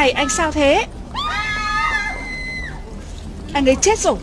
Này anh sao thế? Anh ấy chết rồi.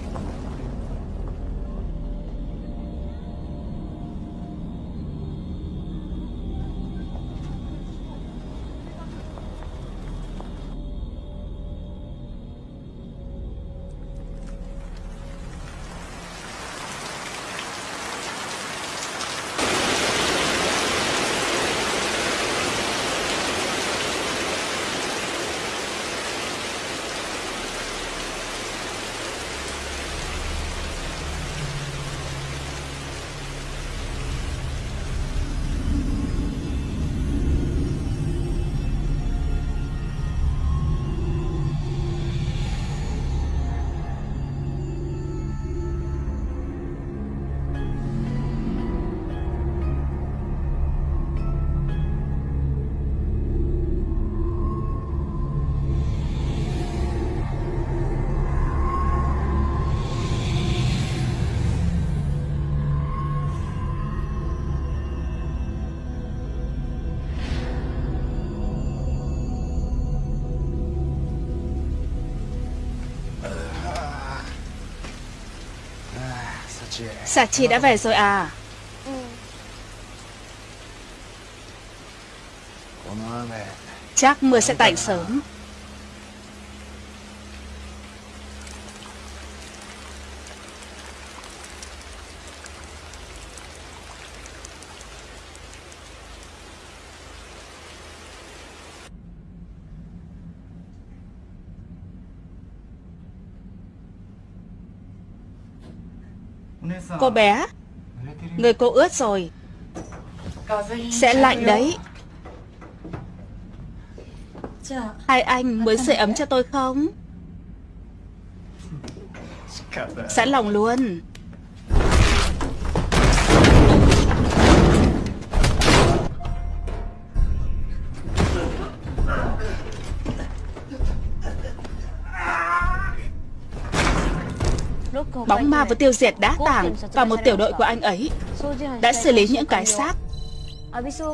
Xà chi đã về rồi à. Chắc mưa sẽ tạnh sớm Cô bé Người cô ướt rồi. Sẽ lạnh đấy. Hai anh muốn sưởi ấm cho tôi không? Sẵn lòng luôn Bóng ma vừa tiêu diệt đá tảng và một tiểu đội của anh ấy đã xử lý những cái xác.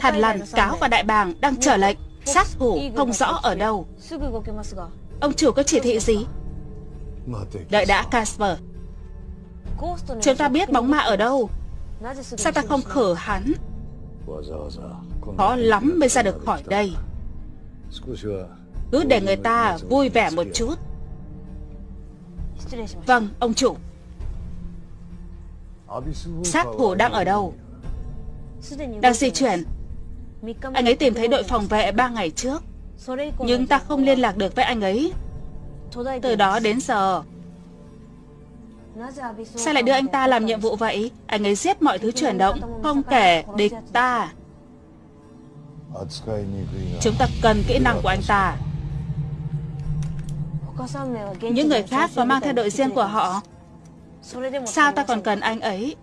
Hàn Lằn, Cáo và Đại Bàng đang chờ lệnh, sát thủ không rõ ở đâu. Ông chủ có chỉ thị gì? Đợi đã Casper. Chúng ta biết bóng ma ở đâu. Sao ta không khử hắn? Khó lắm mới ra được khỏi đây. Cứ để người ta vui vẻ một chút. Vâng, ông chủ. Sát thủ đang ở đâu? Đang di chuyển. Anh ấy tìm thấy đội phòng vệ ba ngày trước. Nhưng ta không liên lạc được với anh ấy. Từ đó đến giờ. Sao lại đưa anh ta làm nhiệm vụ vậy? Anh ấy giết mọi thứ chuyển động, không kể địch ta. Chúng ta cần kỹ năng của anh ta. Những người khác có mang theo đội riêng của họ Sao ta còn cần anh ấy?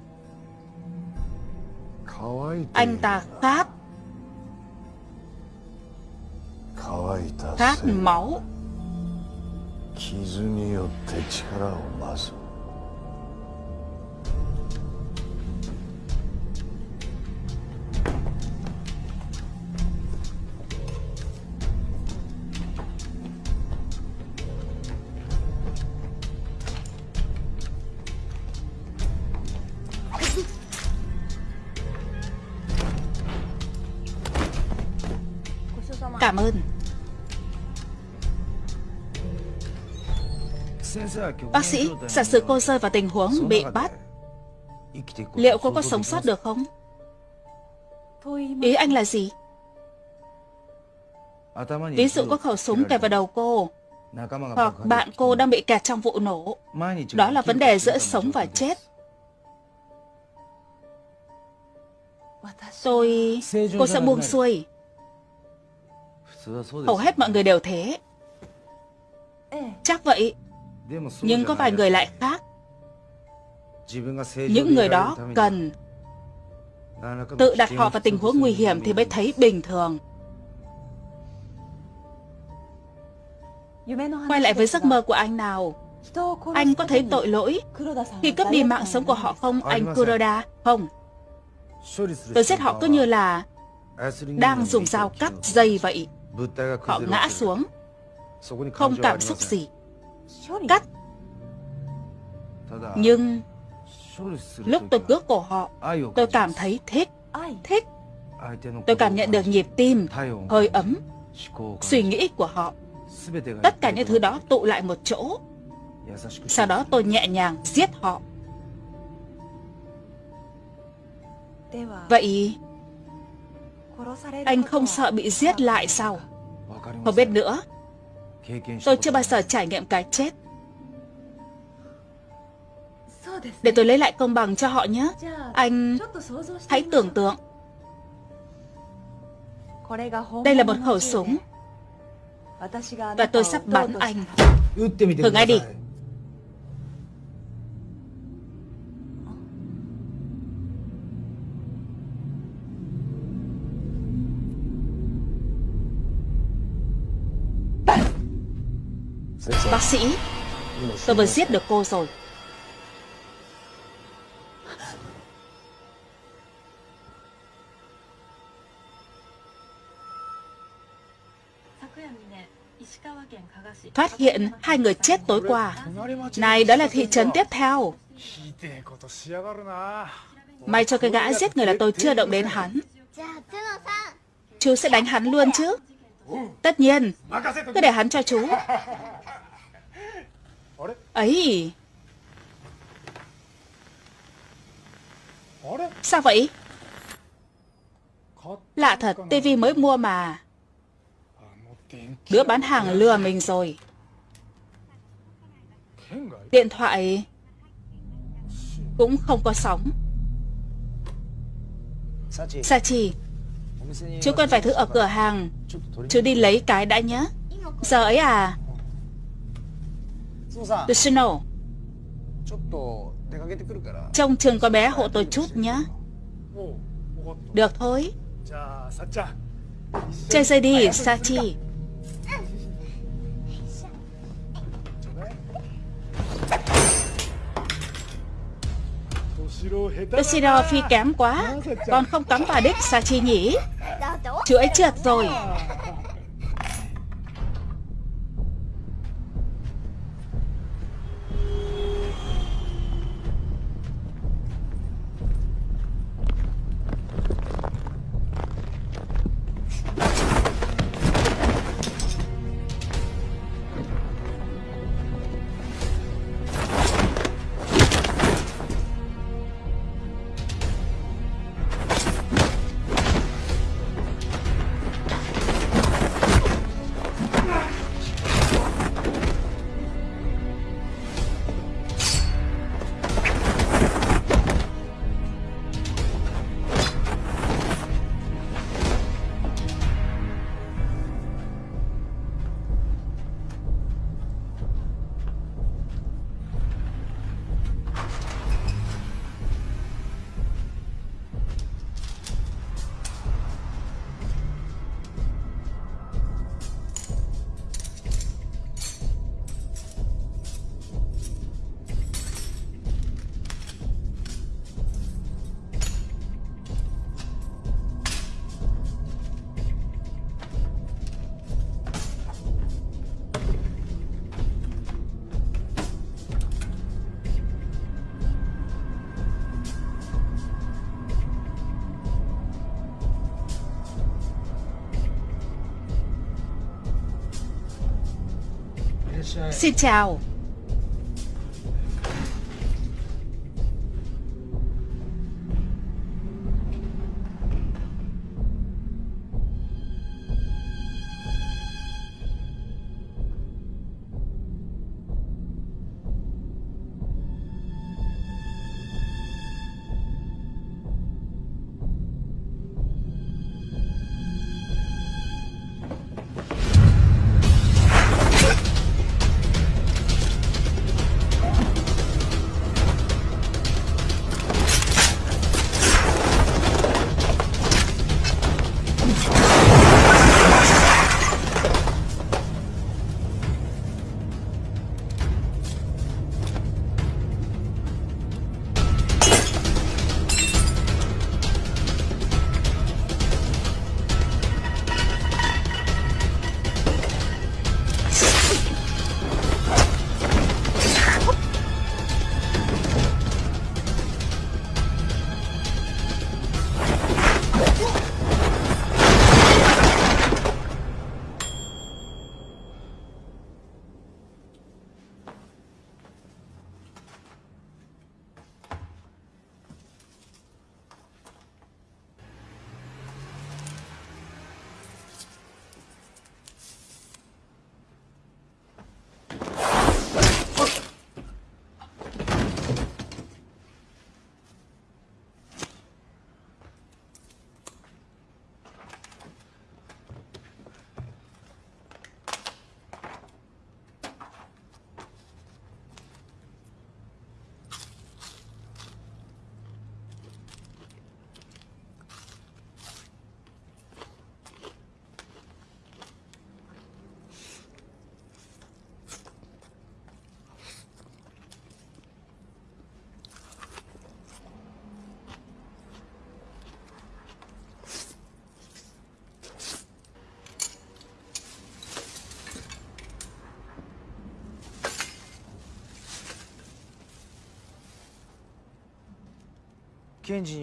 Anh ta khát Khát máu Cảm ơn Bác sĩ, giả sử cô rơi vào tình huống bị bắt Liệu cô có sống sót được không? Ý anh là gì? Ví dụ có khẩu súng kẹp vào đầu cô Hoặc bạn cô đang bị kẹt trong vụ nổ Đó là vấn đề giữa sống và chết Tôi... Cô sẽ buông xuôi Hầu hết mọi người đều thế. Chắc vậy. Nhưng có vài người lại khác. Những người đó cần Tự đặt họ vào tình huống nguy hiểm thì mới thấy bình thường. Quay lại với giấc mơ của anh nào. Anh có thấy tội lỗi? Khi cướp đi mạng sống của họ không, anh Kuroda? Không. Tôi giết họ cứ như là Đang dùng dao cắt dây vậy. Họ ngã xuống. Không cảm xúc gì. Cắt. Nhưng lúc tôi cướp cổ họ, tôi cảm thấy thích, thích. Tôi cảm nhận được nhịp tim, hơi ấm, suy nghĩ của họ. Tất cả những thứ đó tụ lại một chỗ. Sau đó tôi nhẹ nhàng giết họ. Vậy anh không sợ bị giết lại sao? Không biết nữa. Tôi chưa bao giờ trải nghiệm cái chết. Để tôi lấy lại công bằng cho họ nhé. Anh hãy tưởng tượng. Đây là một khẩu súng. Và tôi sắp bắn anh. Thử ngay đi. Bác sĩ, tôi vừa giết được cô rồi. Phát hiện hai người chết tối qua. Này, đó là thị trấn tiếp theo. May cho cái gã giết người là tôi chưa động đến hắn. Chú sẽ đánh hắn luôn chứ? Tất nhiên, cứ để hắn cho chú. Ấy. Sao vậy? Lạ thật tivi mới mua mà. Đứa bán hàng lừa mình rồi. Điện thoại. Cũng không có sóng. Sachi Chú cần vài thứ ở cửa hàng. Chú đi lấy cái đã nhé Giờ ấy à Yoshino Trông trường con bé hộ tôi chút nhé Được thôi. Chơi dây đi Sachi Yoshino phi kém quá. Còn không cắm vào đích Sachi nhỉ. Ấy trượt rồi Xin chào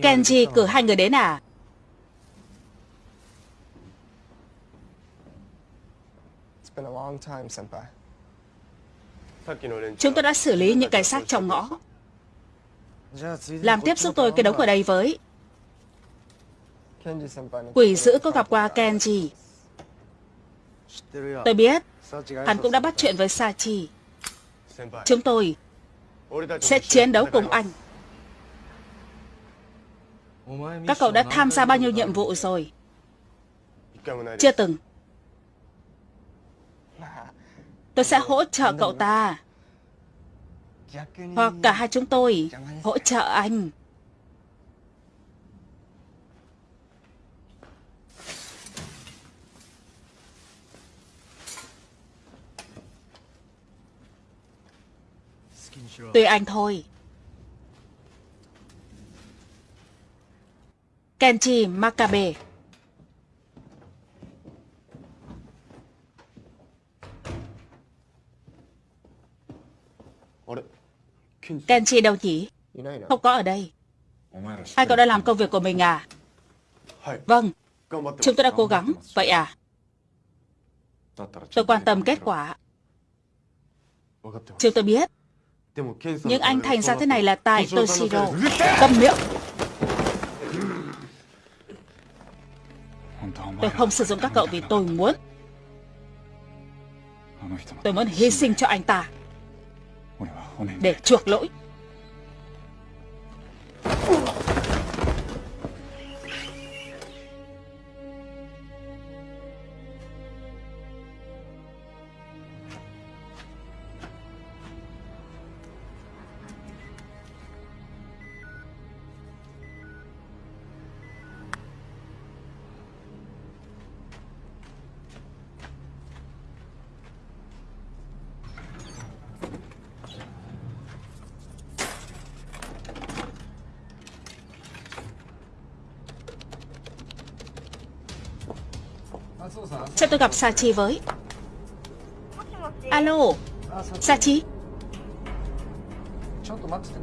Kenji cử hai người đến à? Chúng tôi đã xử lý những cái xác trong ngõ. Làm tiếp giúp tôi cái đống ở đây với. Quỷ dữ có gặp qua Kenji. Tôi biết, hắn cũng đã bắt chuyện với Sachi. Chúng tôi sẽ chiến đấu cùng anh. Các cậu đã tham gia bao nhiêu nhiệm vụ rồi? Chưa từng. Tôi sẽ hỗ trợ cậu ta. Hoặc cả hai chúng tôi hỗ trợ anh. Tùy anh thôi. Kenji Makabe Kenji đâu nhỉ? Không có ở đây. Hai cậu đã làm công việc của mình à? Vâng, chúng tôi đã cố gắng. Vậy à? Tôi quan tâm kết quả. Chúng tôi biết. Nhưng anh thành ra thế này là tại Toshiro. Câm miệng. Tôi không sử dụng các cậu vì tôi muốn. Tôi muốn hy sinh cho anh ta. Để chuộc lỗi. Tôi gặp Sachi với. Alo Sachi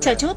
Chờ chút.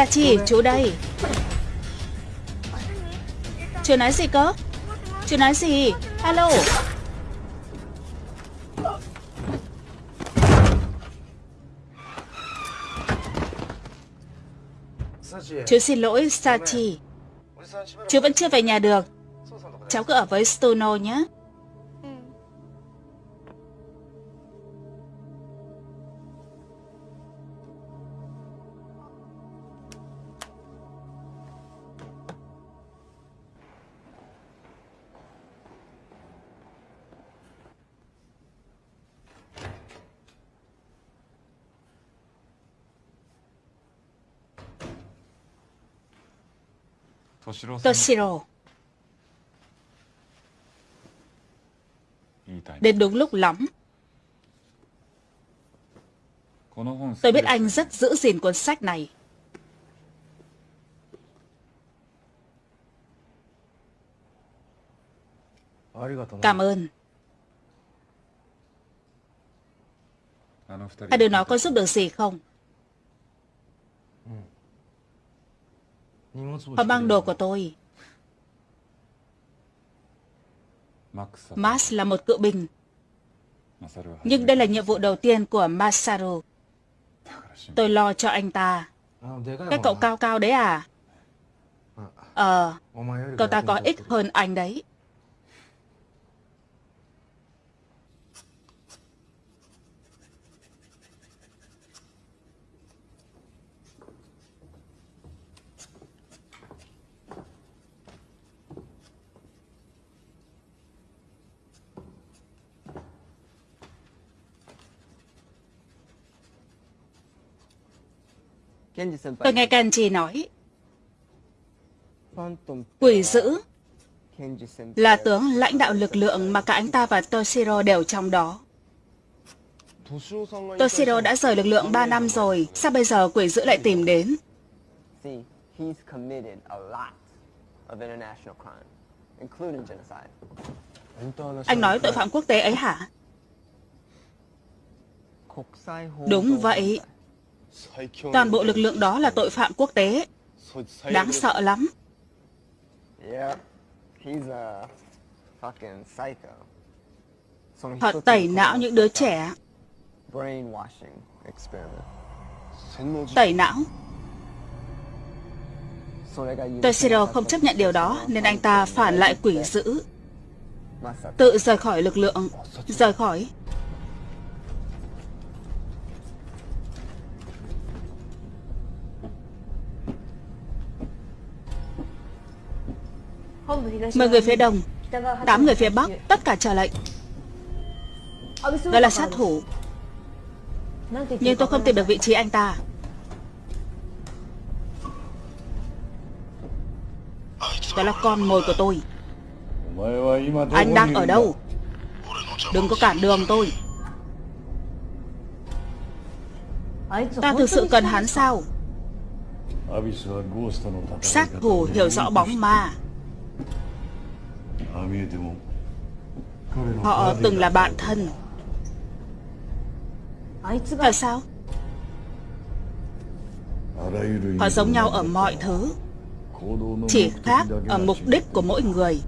Sachi, chú đây. Chú nói gì cơ? Chú nói gì? Alo. Chú xin lỗi Sachi. Chú vẫn chưa về nhà được. Cháu cứ ở với Stono nhé. 敏郎 Đến đúng lúc lắm. Tôi biết anh rất giữ gìn cuốn sách này. Cảm ơn. Hai đứa nó có giúp được gì không? Họ mang đồ của tôi. Max là một cựu binh. Nhưng đây là nhiệm vụ đầu tiên của Masaru. Tôi lo cho anh ta. Cái cậu cao cao đấy à? Ờ, cậu ta có ích hơn anh đấy. Tôi nghe Kenji nói, quỷ dữ là tướng lãnh đạo lực lượng mà cả anh ta và Toshiro đều trong đó. Toshiro đã rời lực lượng 3 năm rồi, sao bây giờ quỷ dữ lại tìm đến? Anh nói tội phạm quốc tế ấy hả? Đúng vậy. Toàn bộ lực lượng đó là tội phạm quốc tế. Đáng sợ lắm. Họ tẩy não những đứa trẻ. Tẩy não. Toshiro không chấp nhận điều đó nên anh ta phản lại quỷ dữ. Tự rời khỏi lực lượng. Rời khỏi. Mười người phía đông Tám người phía bắc, Tất cả chờ lệnh. Đó là sát thủ. Nhưng tôi không tìm được vị trí anh ta. Đó là con mồi của tôi. Anh đang ở đâu? Đừng có cản đường tôi. Ta thực sự cần hắn sao? Sát thủ hiểu rõ bóng ma. Họ từng là bạn thân. Tại sao? Họ giống nhau ở mọi thứ, Chỉ khác ở mục đích của mỗi người.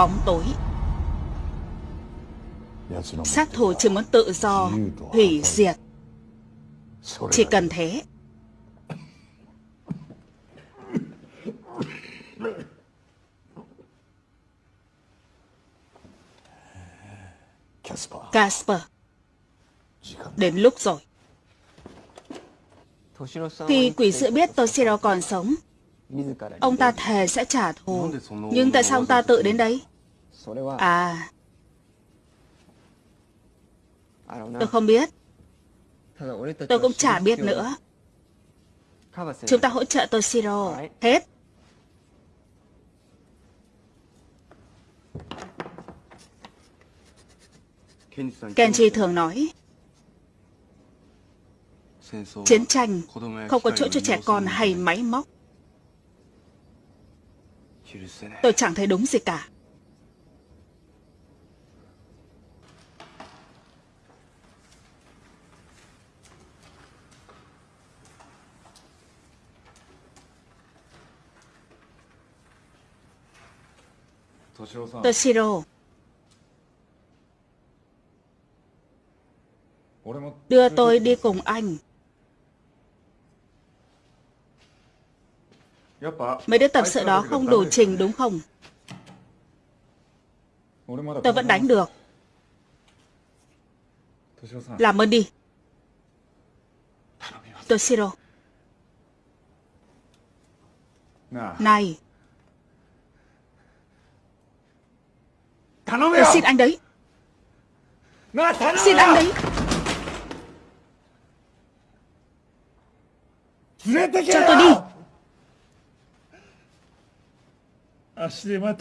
Bóng tối. Sát thủ chỉ muốn tự do, hủy diệt. Chỉ cần thế. Casper, đến lúc rồi. Khi quỷ sự biết Toshiro còn sống, Ông ta thề sẽ trả thù Nhưng tại sao ông ta tự đến đây À? Tôi không biết. Tôi cũng chả biết nữa. Chúng ta hỗ trợ Toshiro Hết. Kenji thường nói Chiến tranh không có chỗ cho trẻ con hay máy móc. Tôi chẳng thấy đúng gì cả. Toshiro Đưa tôi đi cùng anh Mấy đứa tập sự đó không đủ trình đúng không? Tôi vẫn đánh được. Làm ơn đi. Toshiro. Này. Tôi xin anh đấy. Xin anh đấy. Cho tôi đi.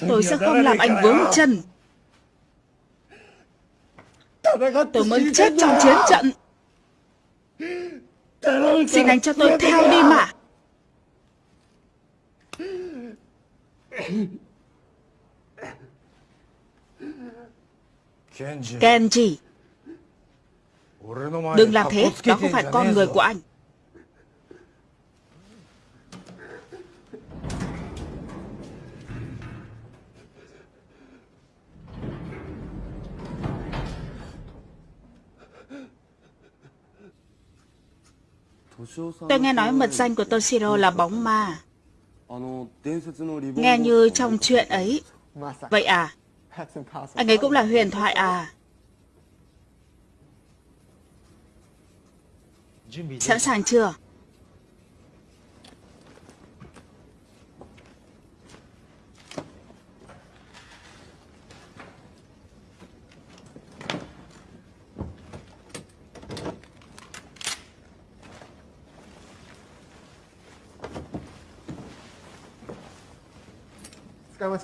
Tôi sẽ không làm anh vướng chân. Tôi muốn chết trong chiến trận. Xin anh cho tôi theo đi mà Kenji Đừng làm thế Đó không phải con người của anh Tôi nghe nói mật danh của Toshiro là bóng ma. Nghe như trong chuyện ấy. Vậy à? Anh ấy cũng là huyền thoại à? Sẵn sàng chưa?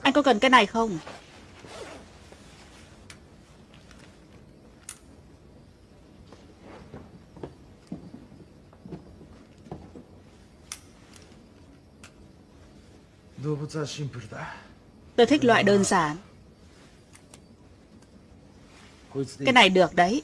Anh có cần cái này không? Tôi thích loại đơn giản. Cái này được đấy.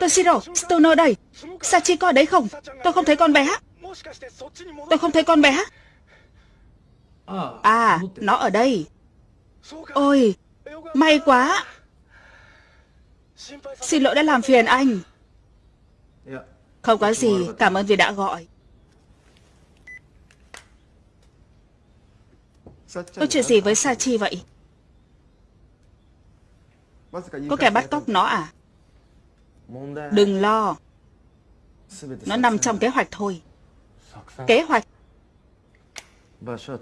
Toshiro, Stoner đây. Sachi có ở đấy không? Tôi không thấy con bé. Tôi không thấy con bé. À, nó ở đây. Ôi, may quá. Xin lỗi đã làm phiền anh. Không có gì, cảm ơn vì đã gọi. Có chuyện gì với Sachi vậy? Có kẻ bắt cóc nó à? Đừng lo. Nó nằm trong kế hoạch thôi. Kế hoạch?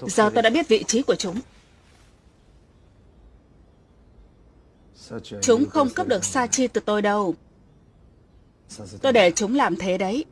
Giờ tôi đã biết vị trí của chúng. Chúng không cướp được Sachi từ tôi đâu. Tôi để chúng làm thế đấy.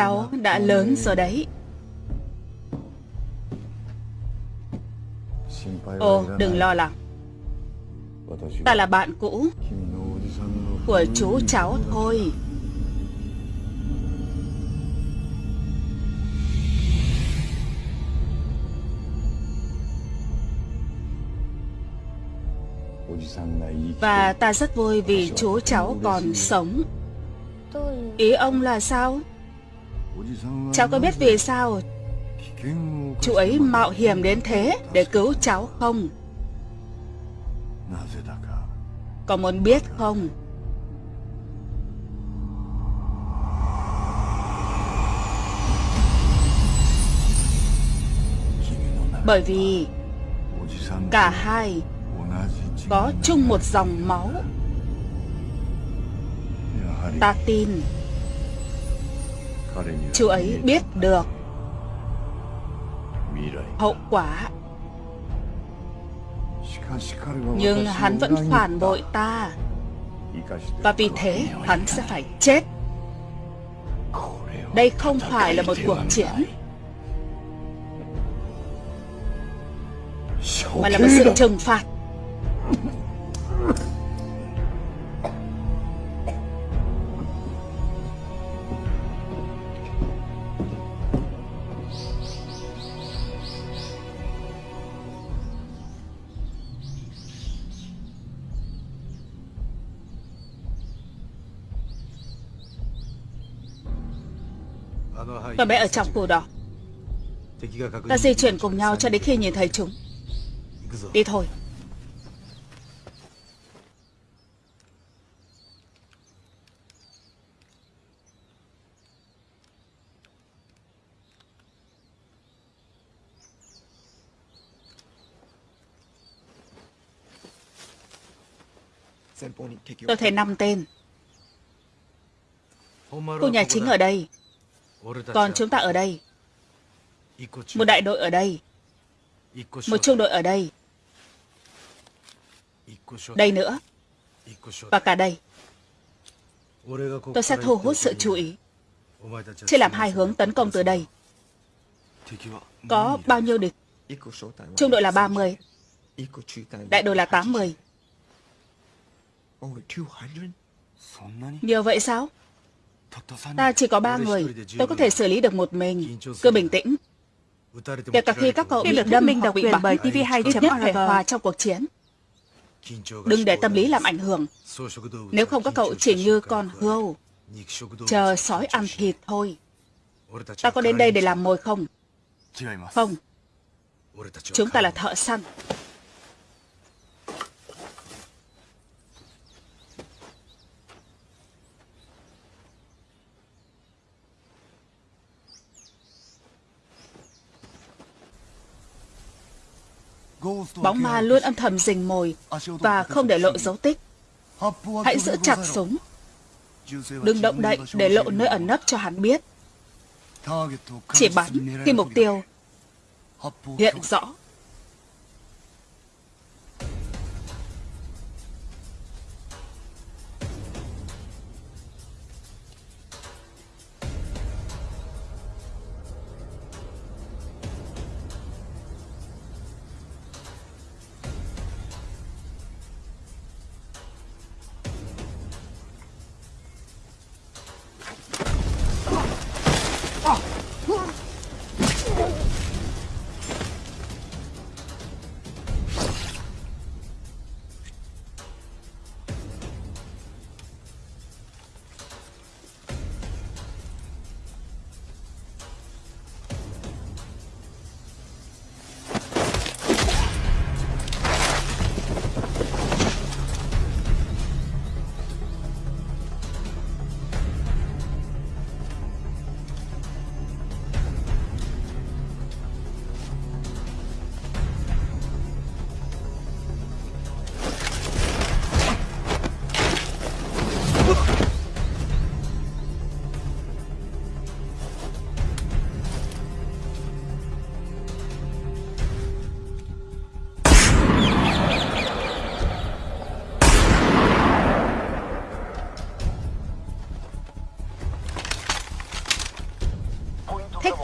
Cháu đã lớn rồi đấy. Ồ, đừng lo lắng. Ta là bạn cũ của chú cháu thôi. Và ta rất vui vì chú cháu còn sống. Ý ông là sao? Cháu có biết vì sao chú ấy mạo hiểm đến thế để cứu cháu không? Có muốn biết không? Bởi vì cả hai có chung một dòng máu. Ta tin chú ấy biết được hậu quả. Nhưng hắn vẫn phản bội ta. Và vì thế hắn sẽ phải chết. Đây không phải là một cuộc chiến, mà là một sự trừng phạt. Và bé ở trong cổ đỏ Ta di chuyển cùng nhau cho đến khi nhìn thấy chúng. Đi thôi. Tôi thấy năm tên. Khu nhà chính ở đây. Còn chúng ta ở đây. Một đại đội ở đây. Một trung đội ở đây. Đây nữa. Và cả đây. Tôi sẽ thu hút sự chú ý. Chia làm hai hướng tấn công từ đây. Có bao nhiêu địch? Trung đội là 30 Đại đội là 80 Nhiều vậy sao Ta chỉ có ba người. Tôi có thể xử lý được một mình. Cứ bình tĩnh. Kể cả khi các cậu bị đâm minh độc quyền bởi TV2 ít nhất phải hòa trong cuộc chiến. Đừng để tâm lý làm ảnh hưởng. Nếu không các cậu chỉ như con hươu. Chờ sói ăn thịt thôi. Ta có đến đây để làm mồi không? Không. Chúng ta là thợ săn Bóng ma luôn âm thầm rình mồi và không để lộ dấu tích. Hãy giữ chặt súng. Đừng động đậy để lộ nơi ẩn nấp cho hắn biết. Chỉ bắn khi mục tiêu hiện rõ.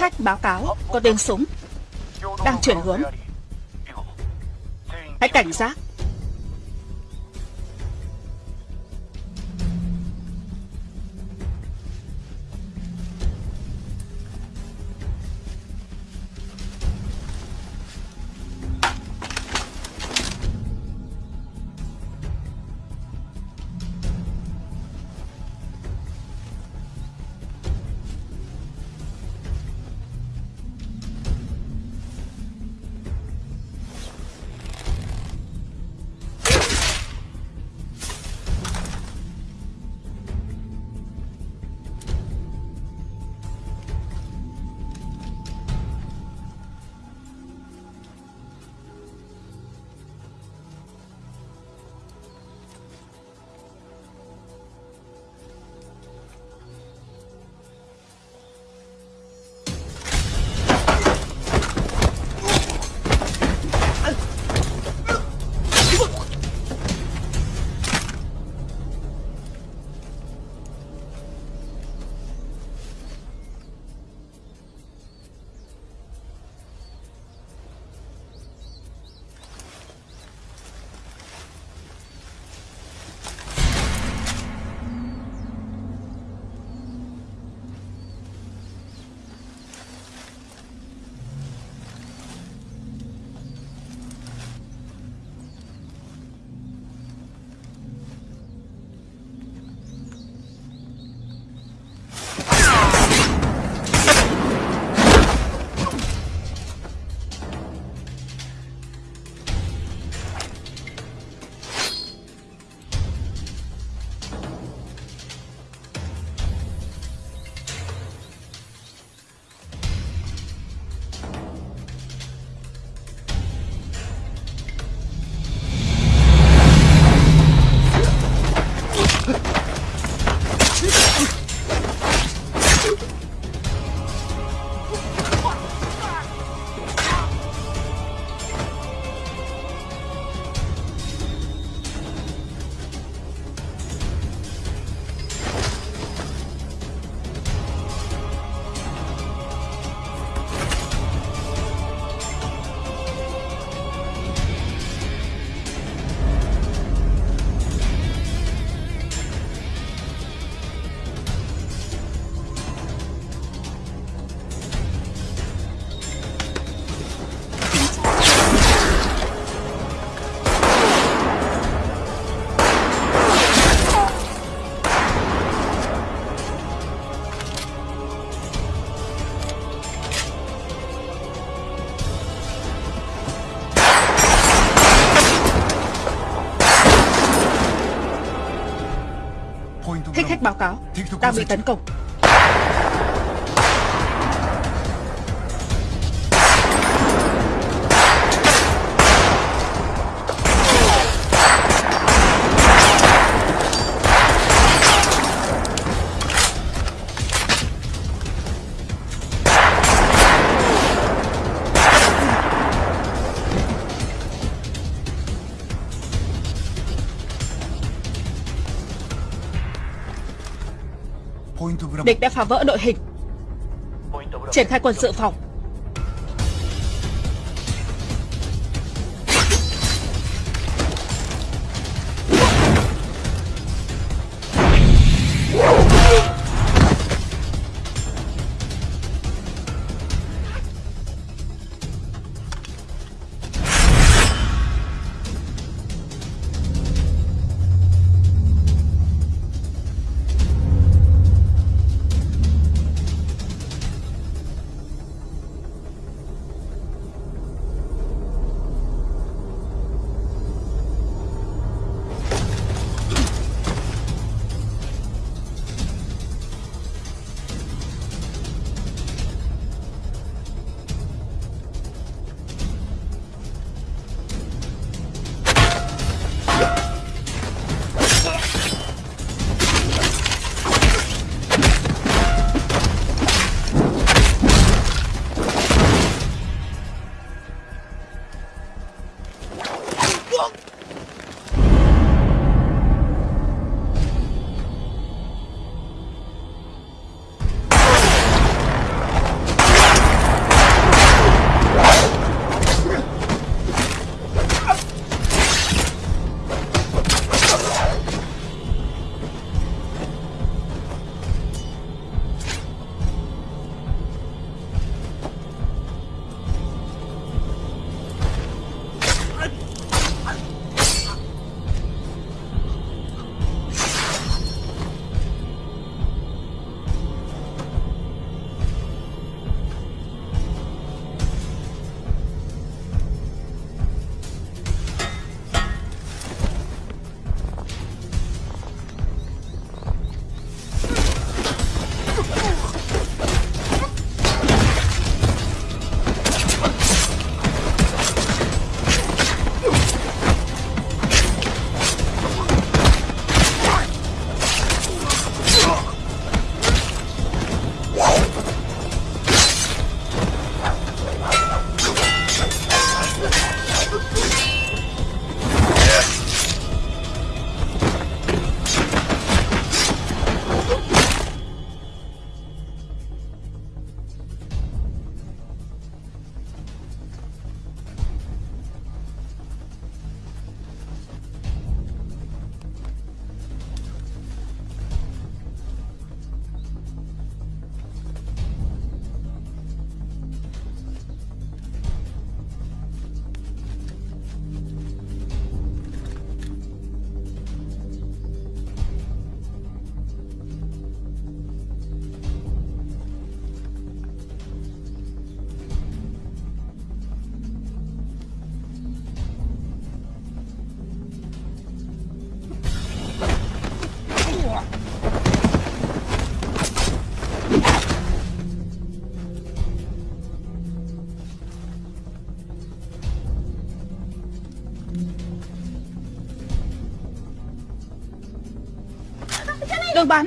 Khách báo cáo Có tên súng Đang chuyển hướng. Hãy cảnh giác. Báo cáo. Đang bị tấn công Địch đã phá vỡ đội hình. Triển khai quân sự phòng. Bắn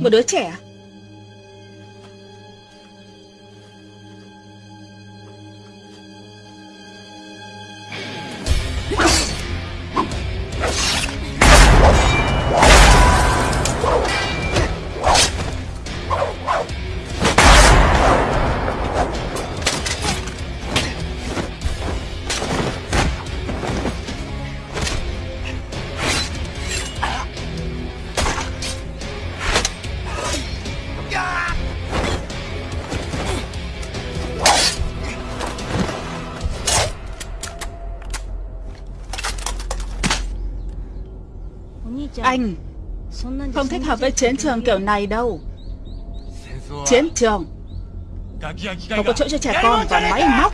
Một đứa trẻ à? Thích hợp với chiến trường kiểu này đâu? Chiến trường? Không có chỗ cho trẻ con và máy móc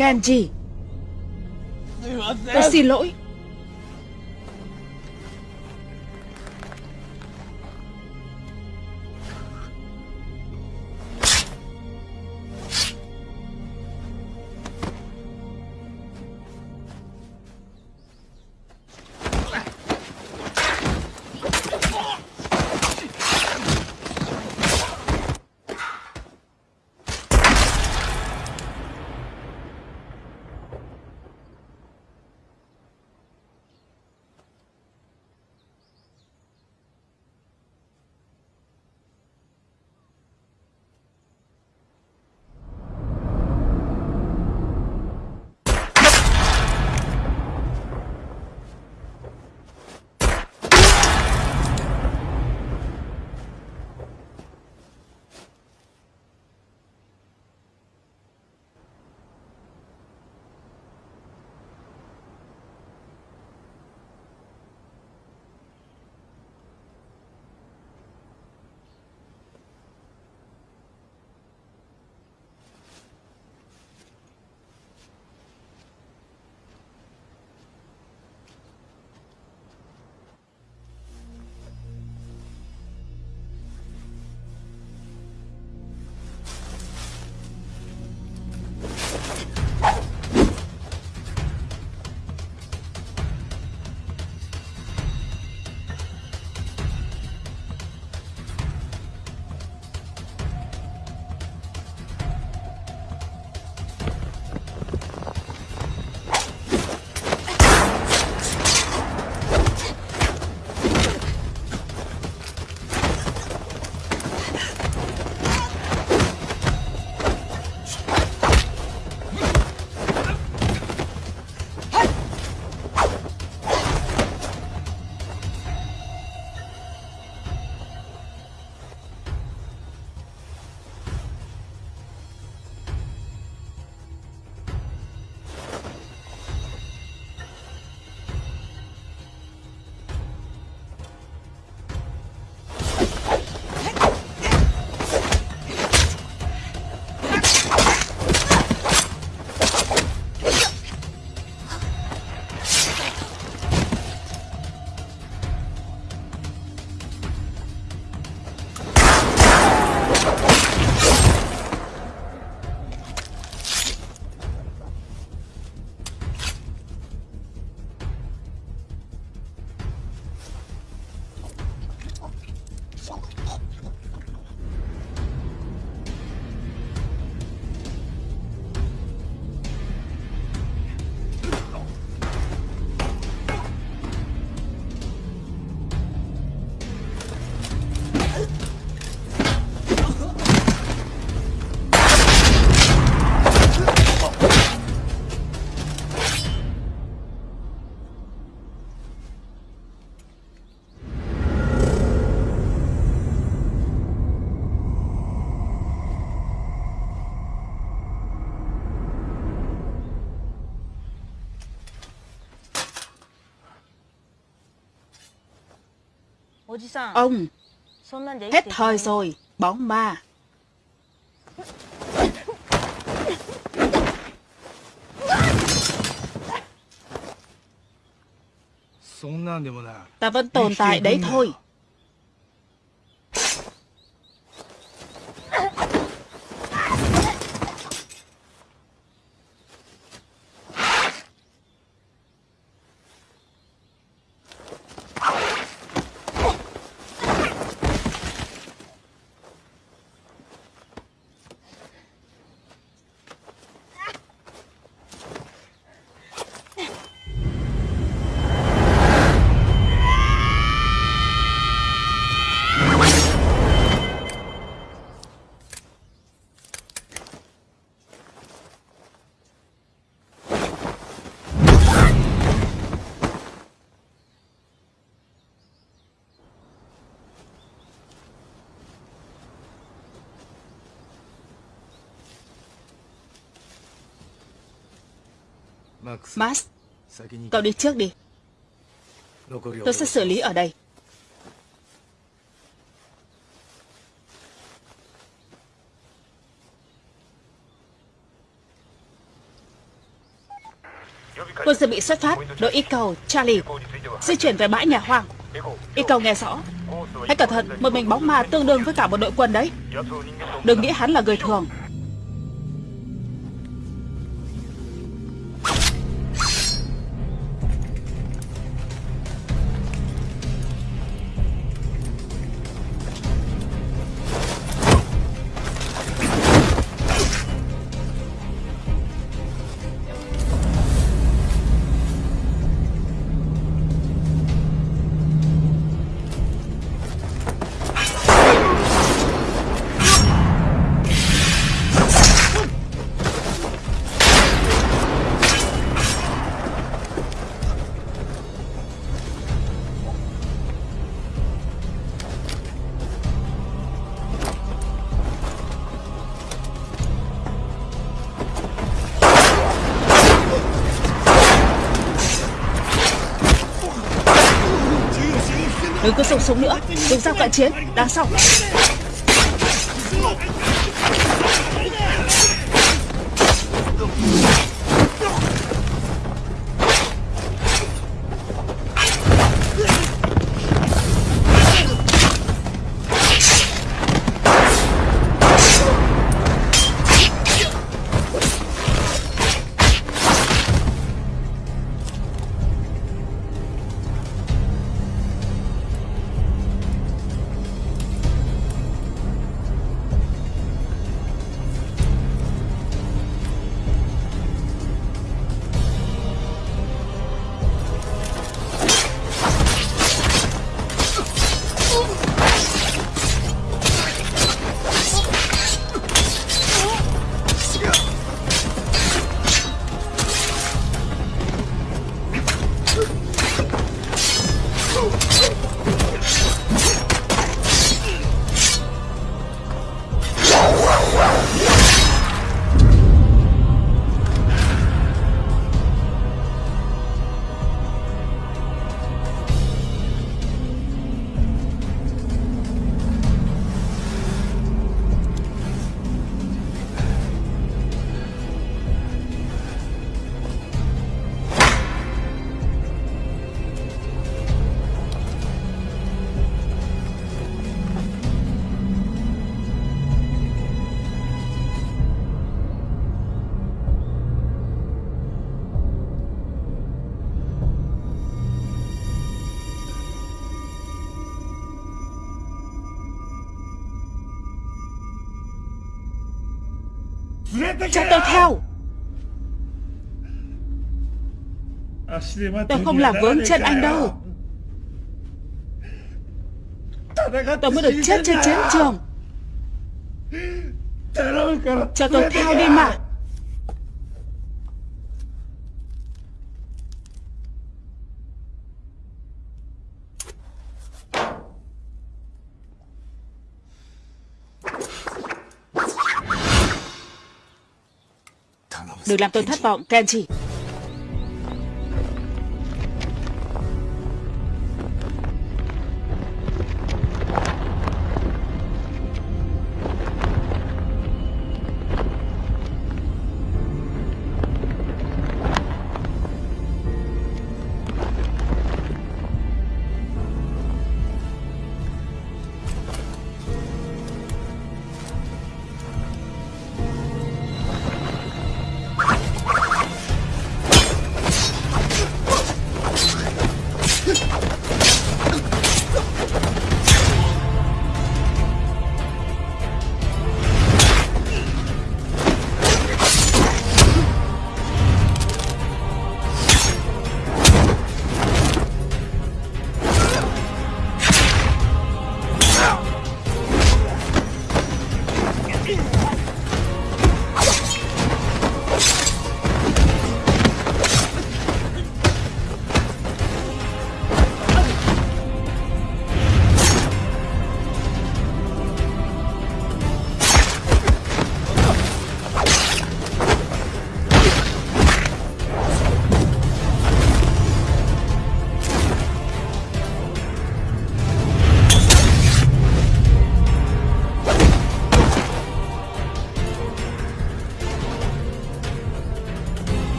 Kenji Tôi xin lỗi. Ông Hết thời rồi bóng ma. Ta vẫn tồn tại đấy thôi. Max Cậu đi trước đi. Tôi sẽ xử lý ở đây. Quân dự bị xuất phát Đội y cầu Charlie Di chuyển về bãi nhà hoang. Y cầu nghe rõ. Hãy cẩn thận Một mình bóng ma tương đương với cả một đội quân đấy. Đừng nghĩ hắn là người thường. Súng nữa. Dùng dao cận chiến đáng xong. Cho tôi theo. Tôi không làm vướng chân anh đâu. Tôi mới được chết trên chiến trường. Cho tôi theo đi mà. Đừng làm tôi thất vọng, Kenji.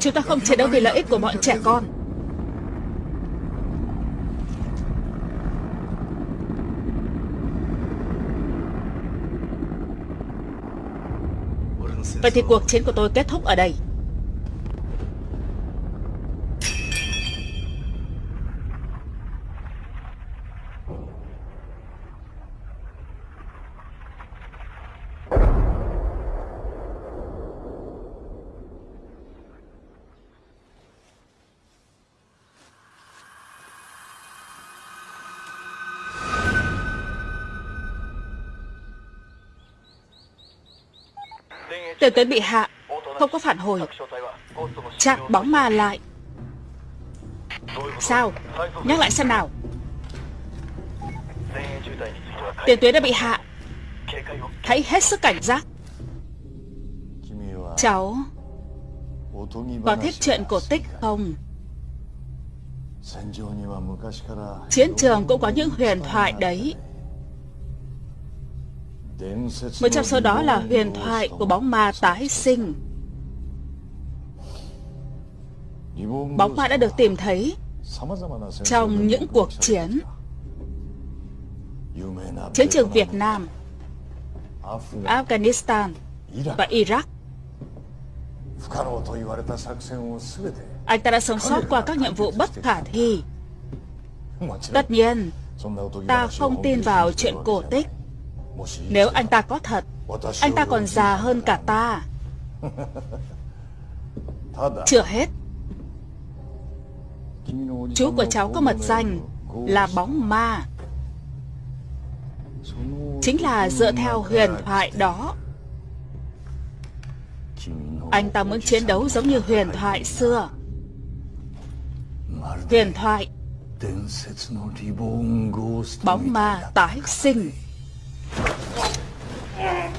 Chúng ta không chiến đấu vì lợi ích của bọn trẻ con. Vậy thì cuộc chiến của tôi kết thúc ở đây Tiền tuyến bị hạ. Không có phản hồi. Chặn bóng ma lại. Sao? Nhắc lại xem nào. Tiền tuyến đã bị hạ. Hãy hết sức cảnh giác. Cháu, Có thích chuyện cổ tích không? Chiến trường cũng có những huyền thoại đấy một trong số đó là huyền thoại của bóng ma tái sinh. Bóng ma đã được tìm thấy trong những cuộc chiến. Chiến trường Việt Nam, Afghanistan và Iraq. Anh ta đã sống sót qua các nhiệm vụ bất khả thi. Tất nhiên, ta không tin vào chuyện cổ tích. Nếu anh ta có thật Anh ta còn già hơn cả ta. Chưa hết. Chú của cháu có mật danh Là bóng ma. Chính là dựa theo huyền thoại đó. Anh ta muốn chiến đấu giống như huyền thoại xưa. Huyền thoại. Bóng ma tái sinh Ah!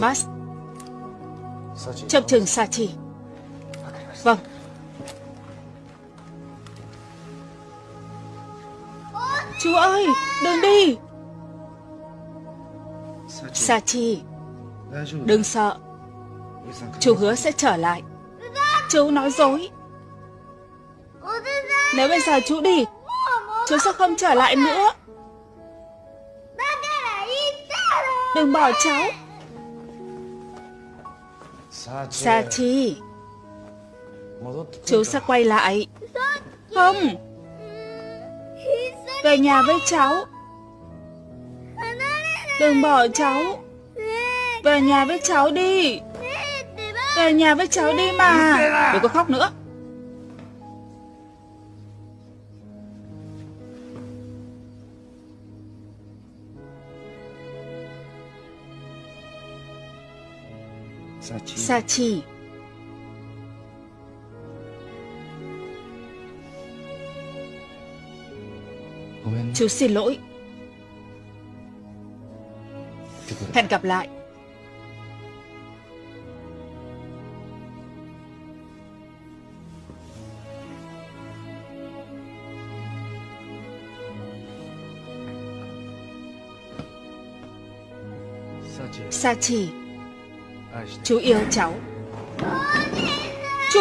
Max. Trong trường Sachi Vâng. Chú ơi Đừng đi. Sa Chi, Đừng sợ. Chú hứa sẽ trở lại. Chú nói dối. Nếu bây giờ chú đi Chú sẽ không trở lại nữa. Đừng bỏ cháu. Sachi. Chú sẽ quay lại. Không. Về nhà với cháu. Đừng bỏ cháu. Về nhà với cháu đi. Về nhà với cháu đi mà. Đừng có khóc nữa Sachi. Chú xin lỗi. Hẹn gặp lại. Sa chỉ Chú yêu cháu. Chú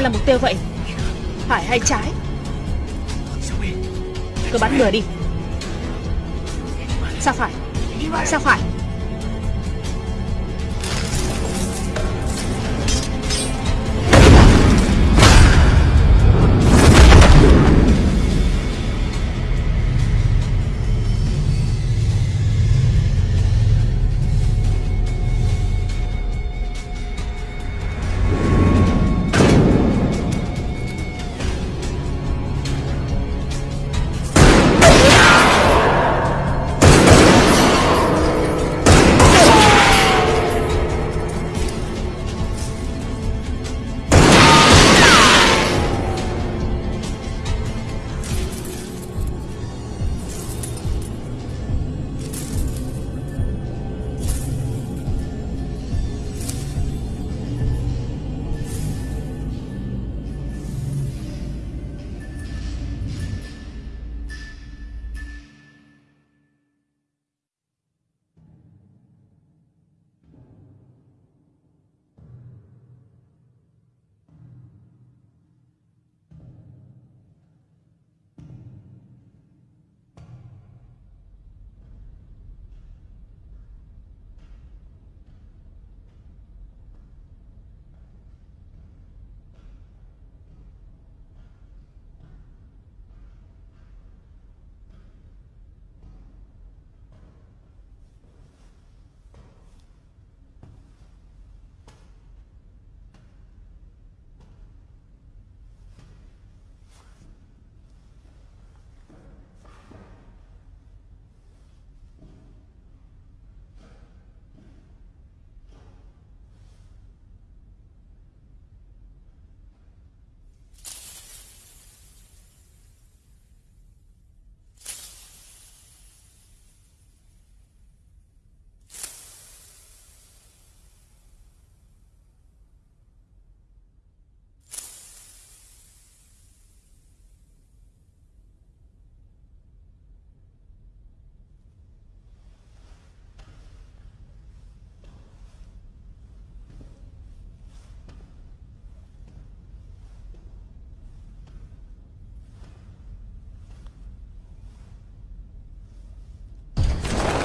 Ai là mục tiêu vậy? Phải hay trái? Cứ bắn lừa đi. Sao phải? Sao phải?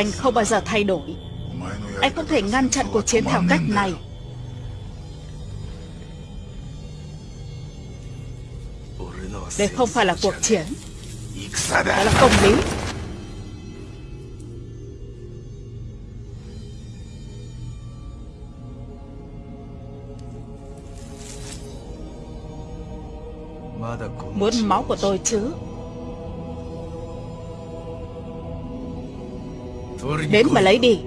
Anh không bao giờ thay đổi. Anh không thể ngăn chặn cuộc chiến theo cách này. Đây không phải là cuộc chiến. Đó là công lý. Muốn máu của tôi chứ? Đến mà lấy đi.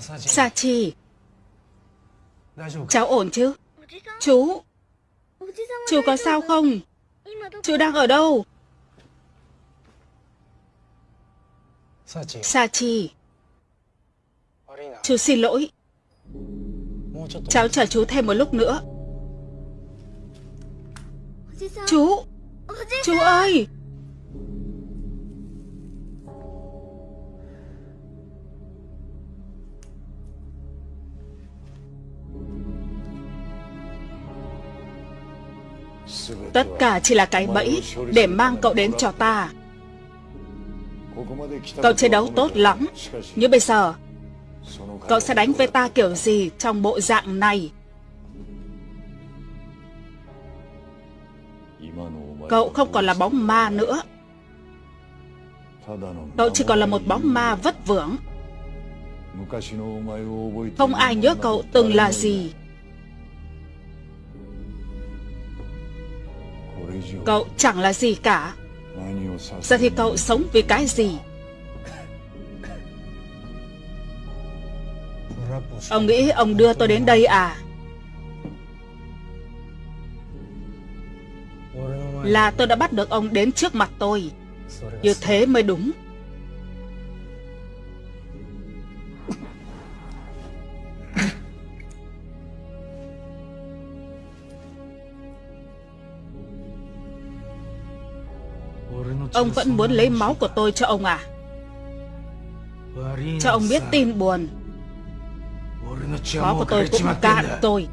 Sachi. Cháu ổn chứ? Chú. Chú có sao không? Chú đang ở đâu? Sachi. Chú xin lỗi. Cháu chờ chú thêm một lúc nữa. Chú. Chú ơi Tất cả chỉ là cái bẫy Để mang cậu đến cho ta. Cậu chiến đấu tốt lắm, Nhưng bây giờ, Cậu sẽ đánh với ta kiểu gì Trong bộ dạng này? Cậu không còn là bóng ma nữa. Cậu chỉ còn là một bóng ma vất vưởng. Không ai nhớ cậu từng là gì. Cậu chẳng là gì cả. Giờ thì cậu sống vì cái gì? Ông nghĩ ông đưa tôi đến đây à? Là tôi đã bắt được ông đến trước mặt tôi. Như thế mới đúng. Ông vẫn muốn lấy máu của tôi cho ông à? Cho ông biết tin buồn. Máu của tôi cũng cạn tôi.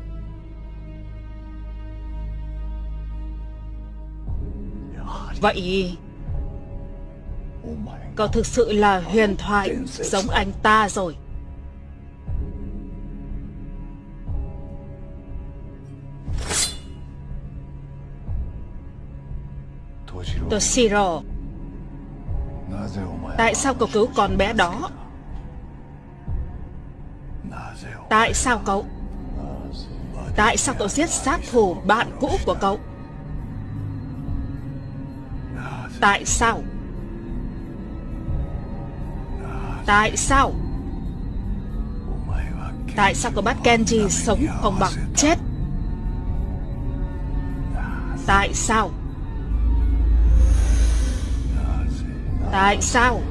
Vậy Cậu thực sự là huyền thoại Giống anh ta rồi? Toshiro Tại sao cậu cứu con bé đó? Tại sao cậu? Tại sao cậu giết sát thủ bạn cũ của cậu? Tại sao? Tại sao? Tại sao cậu bắt Kenji sống không bằng chết? Tại sao Tại sao?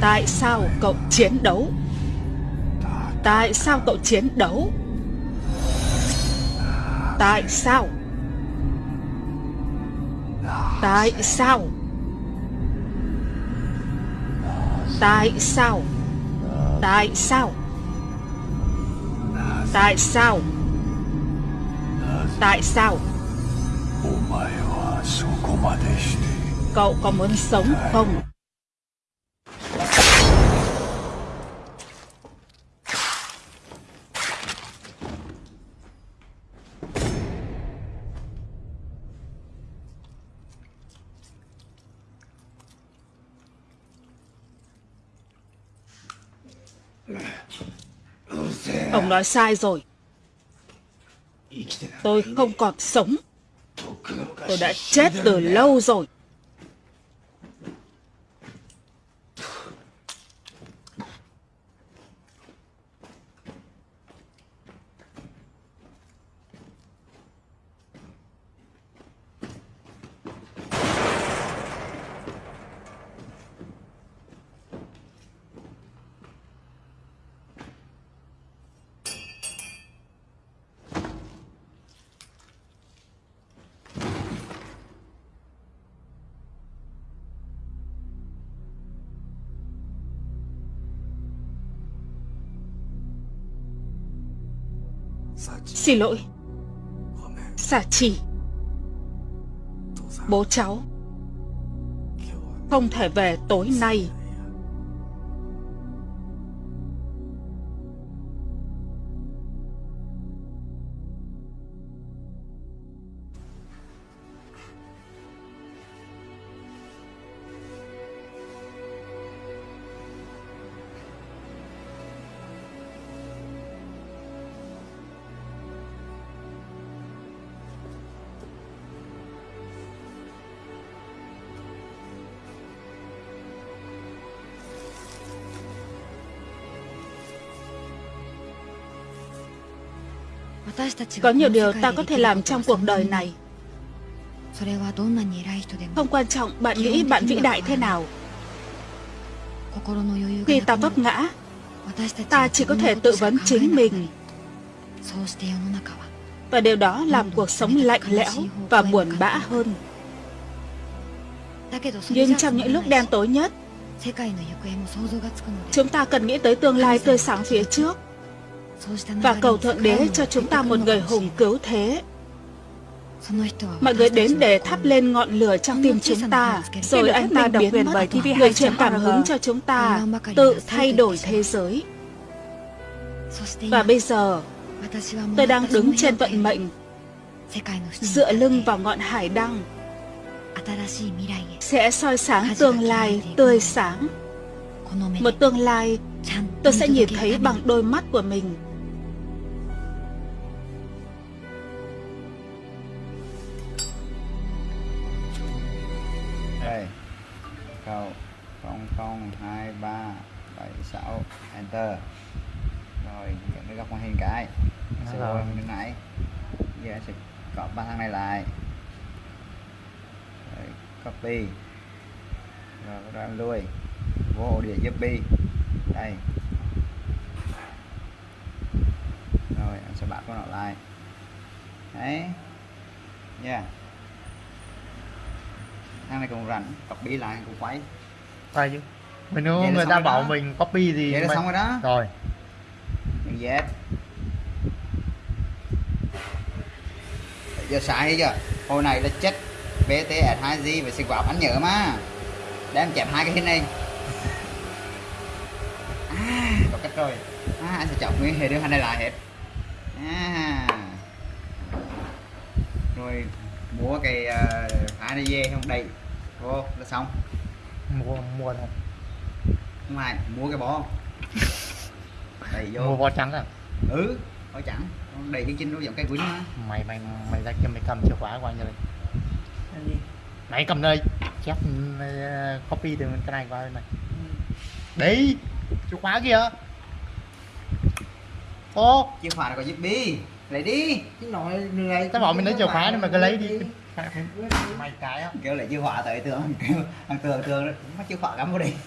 Tại sao cậu chiến đấu? Tại sao cậu chiến đấu? Tại sao? Tại sao? Tại sao? Tại sao? Tại sao? Tại sao? Cậu có muốn sống không? Ông nói sai rồi. Tôi không còn sống. Tôi đã chết từ lâu rồi. Xin lỗi. Xả chỉ. Bố cháu. Không thể về tối nay. Có nhiều điều ta có thể làm trong cuộc đời này. Không quan trọng bạn nghĩ bạn vĩ đại thế nào. Khi ta vấp ngã, ta chỉ có thể tự vấn chính mình. Và điều đó làm cuộc sống lạnh lẽo và buồn bã hơn. Nhưng trong những lúc đen tối nhất, chúng ta cần nghĩ tới tương lai tươi sáng phía trước và cầu Thượng Đế cho chúng ta một người hùng cứu thế. Mọi người đến để thắp lên ngọn lửa trong tim chúng ta, rồi anh ta biến TV người truyền cảm hứng cho chúng ta tự thay đổi thế giới. Và bây giờ, tôi đang đứng trên vận mệnh, dựa lưng vào ngọn hải đăng, sẽ soi sáng tương lai tươi sáng. Một tương lai tôi sẽ nhìn thấy bằng đôi mắt của mình. đây. Câu 002376 enter. Rồi dẫn cái góc màn hình cái. Sẽ vô bên nãy giờ sẽ copy ba thằng này lại. Rồi, copy. Rồi bắt đầu em lui. Vô ổ đĩa giúp bi đây. Rồi em sẽ bắt con nó lại. Đấy. Yeah. Thằng này cũng rảnh copy lại cũng quay. Phải chứ. Mình nếu người ta bảo đó. mình copy thì vậy là mình... xong rồi đó. Rồi. Đừng Z giờ hay chưa? Hồi này là chết BTS 2G và xịt vào anh nhớ mà. Để em chẹp hai cái hình này cách rồi. À, anh sẽ chọn nguyên hệ đưa hai này lại hết. À. rồi mua cái uh, hai này về không? Đầy vô là xong. Mua, mua đâu? Không ai mua cái bó. Đầy vô. Mua bó trắng à? Ừ chẳng Con đầy cái chinh nó giống cây quýnh mà Mày mày mày ra kia mày cầm chìa khóa qua như này Mày cầm đây Chép ờ, copy từ cái này qua bên này. Đấy Chìa khóa kìa Ô chìa khóa là có giúp bi. Lấy đi. Chứ nói người Tao bảo mình lấy chìa khóa nhưng mà cứ lấy đi. Mày cái á. Kêu lấy chìa khóa tới tường. Kêu thằng tường tường mất chìa khóa cắm vô đi.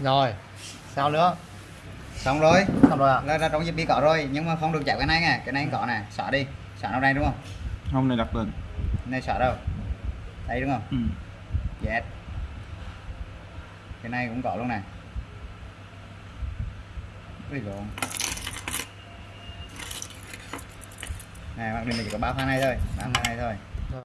Rồi Sao nữa? Xong rồi. Xong rồi à? Là, là trong giúp bi có rồi nhưng mà không được chạm cái này nè cái này có nè xóa đi. Xóa nó đây đúng không? Không này đặt lên này xóa đâu? Đây đúng không? Ừ. yes. Cái này cũng có luôn nè cái lộn này mặc mình chỉ có ba pha này thôi. Ba pha này thôi.